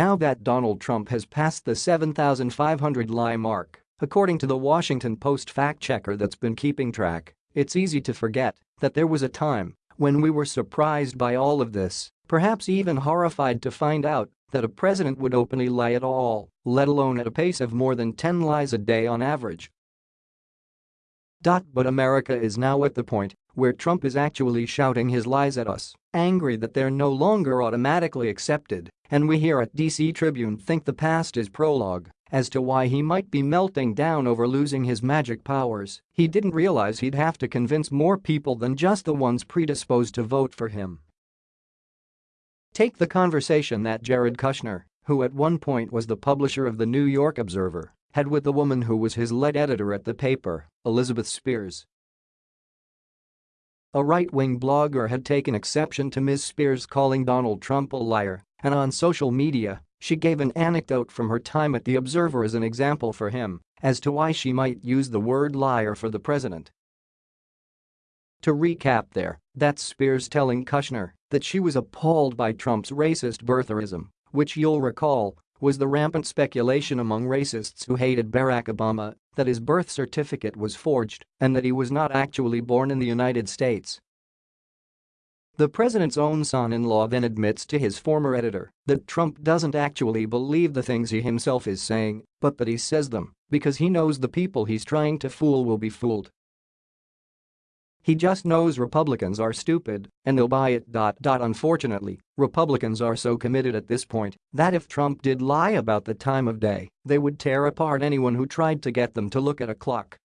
now that Donald Trump has passed the 7,500 lie mark, according to the Washington Post fact-checker that's been keeping track, it's easy to forget that there was a time when we were surprised by all of this, perhaps even horrified to find out that a president would openly lie at all, let alone at a pace of more than 10 lies a day on average. But America is now at the point where Trump is actually shouting his lies at us, angry that they're no longer automatically accepted, and we here at DC Tribune think the past is prologue as to why he might be melting down over losing his magic powers, he didn't realize he'd have to convince more people than just the ones predisposed to vote for him. Take the conversation that Jared Kushner, who at one point was the publisher of the New York Observer, had with the woman who was his lead editor at the paper, Elizabeth Spiers. A right-wing blogger had taken exception to Ms. Spiers calling Donald Trump a liar, and on social media, she gave an anecdote from her time at The Observer as an example for him as to why she might use the word liar for the president. To recap there, that's Spiers telling Kushner that she was appalled by Trump's racist birtherism, which you'll recall was the rampant speculation among racists who hated Barack Obama that his birth certificate was forged and that he was not actually born in the United States. The president's own son-in-law then admits to his former editor that Trump doesn't actually believe the things he himself is saying, but that he says them because he knows the people he's trying to fool will be fooled. He just knows Republicans are stupid and they'll buy it. Unfortunately, Republicans are so committed at this point that if Trump did lie about the time of day, they would tear apart anyone who tried to get them to look at a clock